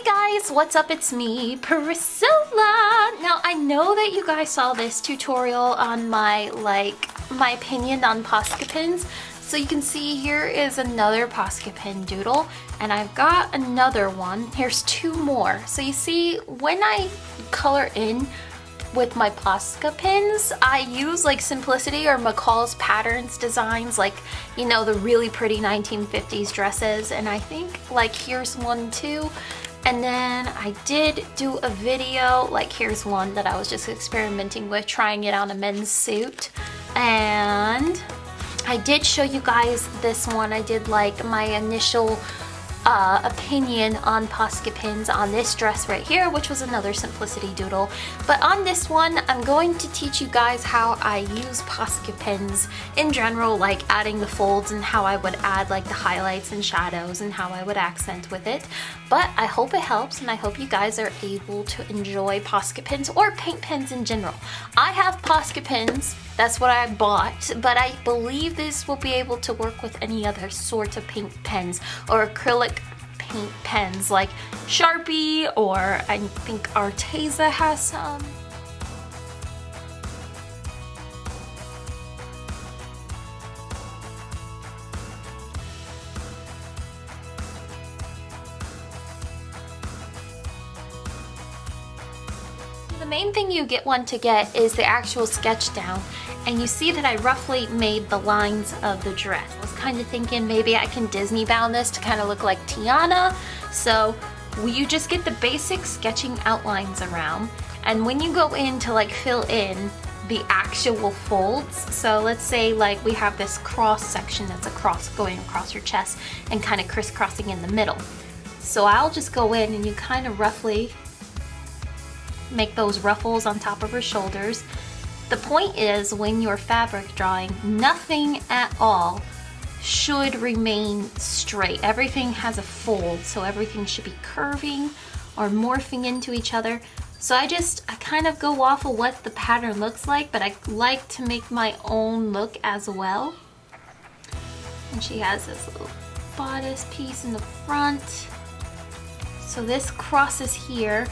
Hey guys, what's up? It's me, Priscilla. Now, I know that you guys saw this tutorial on my, like, my opinion on Posca pins. So you can see here is another Posca pin doodle, and I've got another one. Here's two more. So you see, when I color in with my Posca pins, I use like Simplicity or McCall's Patterns designs, like, you know, the really pretty 1950s dresses. And I think like here's one too. And then I did do a video, like here's one that I was just experimenting with, trying it on a men's suit. And I did show you guys this one. I did like my initial uh, opinion on Posca pins on this dress right here, which was another Simplicity Doodle. But on this one, I'm going to teach you guys how I use Posca pins in general, like adding the folds and how I would add like the highlights and shadows and how I would accent with it. But I hope it helps and I hope you guys are able to enjoy Posca pins or paint pens in general. I have Posca pins that's what I bought, but I believe this will be able to work with any other sort of paint pens or acrylic paint pens like Sharpie or I think Arteza has some. The main thing you get one to get is the actual sketch down and you see that I roughly made the lines of the dress. Kind of thinking maybe I can Disney bound this to kind of look like Tiana. So you just get the basic sketching outlines around and when you go in to like fill in the actual folds so let's say like we have this cross section that's across going across your chest and kind of crisscrossing in the middle so I'll just go in and you kind of roughly make those ruffles on top of her shoulders. The point is when you're fabric drawing, nothing at all should remain straight. Everything has a fold, so everything should be curving or morphing into each other. So I just, I kind of go off of what the pattern looks like, but I like to make my own look as well. And she has this little bodice piece in the front. So this crosses here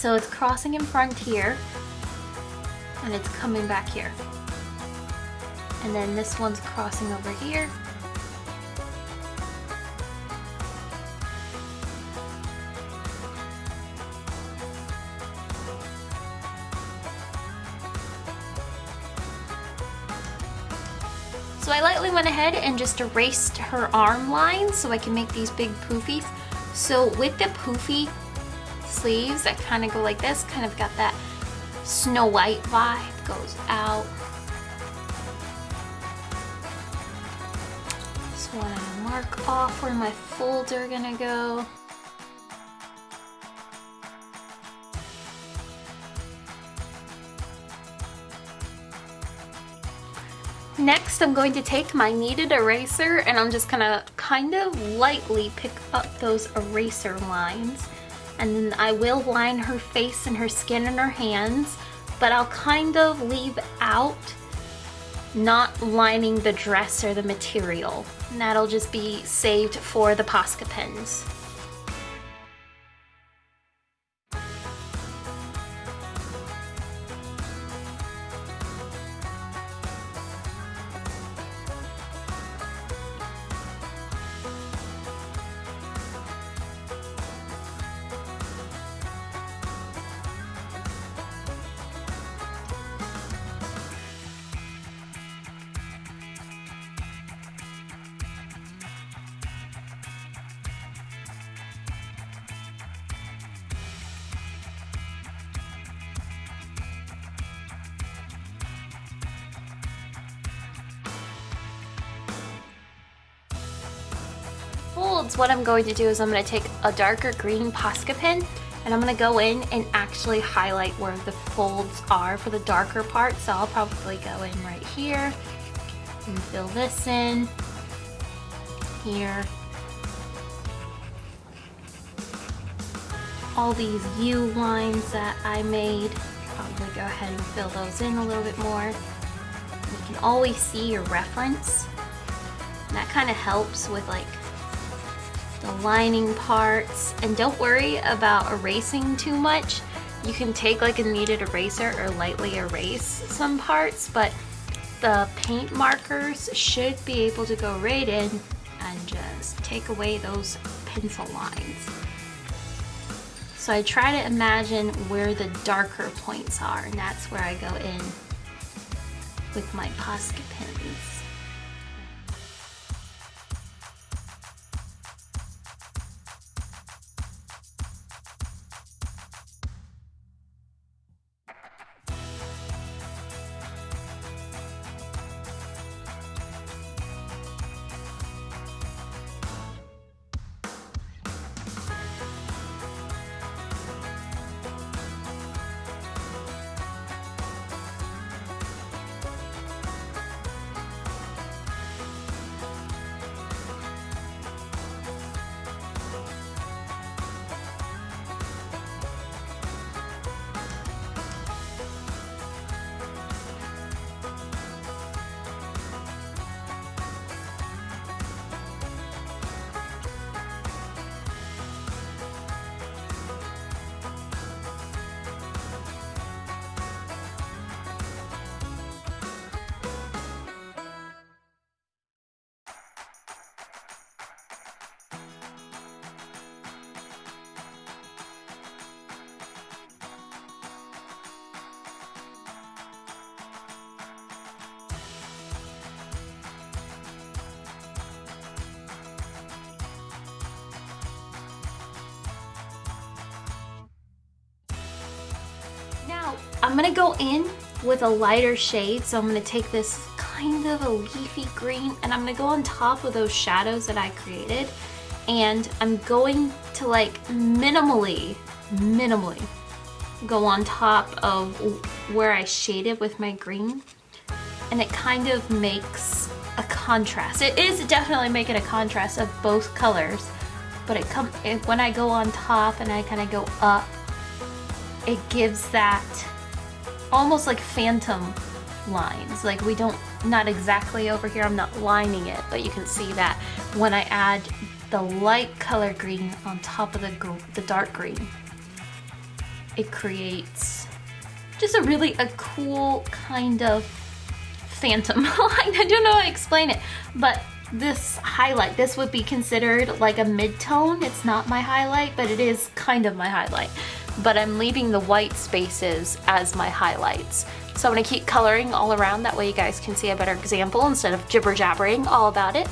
so it's crossing in front here and it's coming back here. And then this one's crossing over here. So I lightly went ahead and just erased her arm lines so I can make these big poofies. So with the poofy, sleeves that kind of go like this, kind of got that Snow White vibe, goes out. Want to mark off where my folds are gonna go. Next, I'm going to take my kneaded eraser and I'm just gonna kind of lightly pick up those eraser lines and then I will line her face and her skin and her hands, but I'll kind of leave out not lining the dress or the material. And that'll just be saved for the Posca pens. What I'm going to do is I'm going to take a darker green Posca pen and I'm going to go in and actually highlight where the folds are for the darker part. So I'll probably go in right here and fill this in here. All these U lines that I made, probably go ahead and fill those in a little bit more. You can always see your reference. And that kind of helps with like the lining parts. And don't worry about erasing too much. You can take like a kneaded eraser or lightly erase some parts, but the paint markers should be able to go right in and just take away those pencil lines. So I try to imagine where the darker points are and that's where I go in with my Posca pens. I'm gonna go in with a lighter shade. So I'm gonna take this kind of a leafy green and I'm gonna go on top of those shadows that I created. And I'm going to like minimally, minimally go on top of where I shaded with my green. And it kind of makes a contrast. It is definitely making a contrast of both colors. But it come it, when I go on top and I kind of go up it gives that almost like phantom lines. Like we don't, not exactly over here, I'm not lining it, but you can see that when I add the light color green on top of the, the dark green, it creates just a really a cool kind of phantom line. I don't know how to explain it, but this highlight, this would be considered like a mid-tone. It's not my highlight, but it is kind of my highlight but I'm leaving the white spaces as my highlights. So I'm gonna keep coloring all around, that way you guys can see a better example instead of jibber jabbering all about it.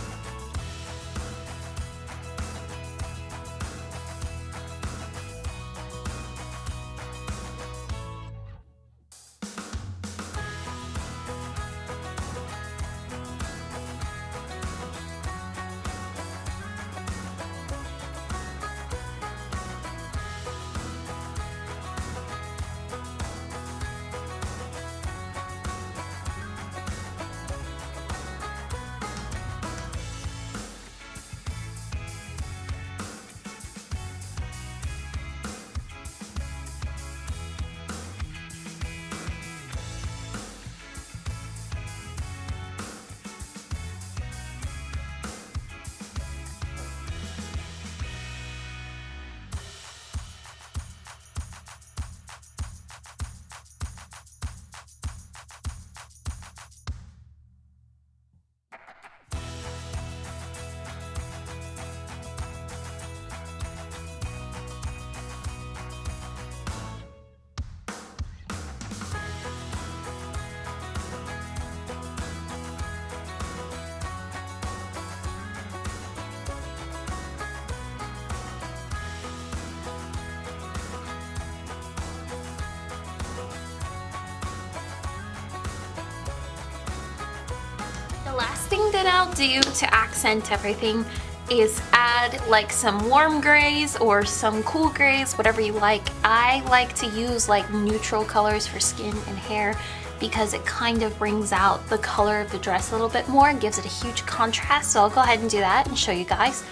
Last thing that I'll do to accent everything is add like some warm grays or some cool grays, whatever you like. I like to use like neutral colors for skin and hair because it kind of brings out the color of the dress a little bit more and gives it a huge contrast. So I'll go ahead and do that and show you guys.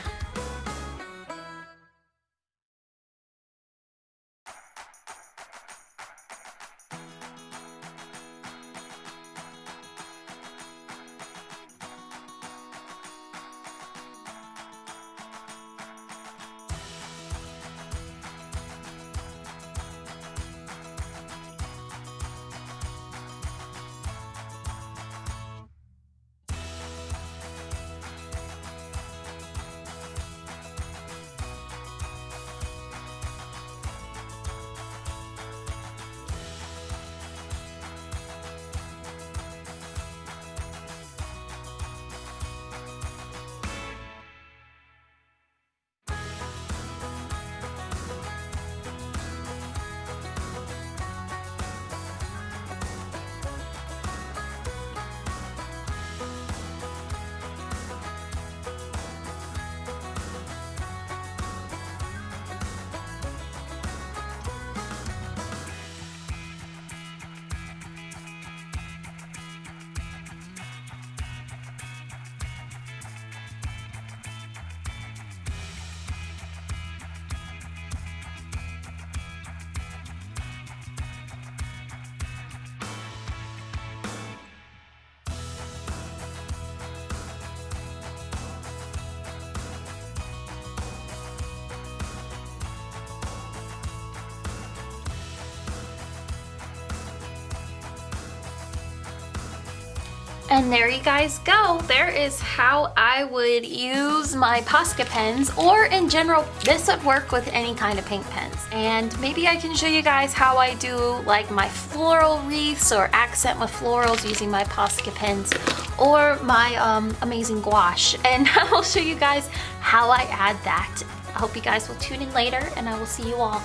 And there you guys go. There is how I would use my Posca pens or in general, this would work with any kind of pink pens. And maybe I can show you guys how I do like my floral wreaths or accent with florals using my Posca pens or my um, amazing gouache. And I will show you guys how I add that. I hope you guys will tune in later and I will see you all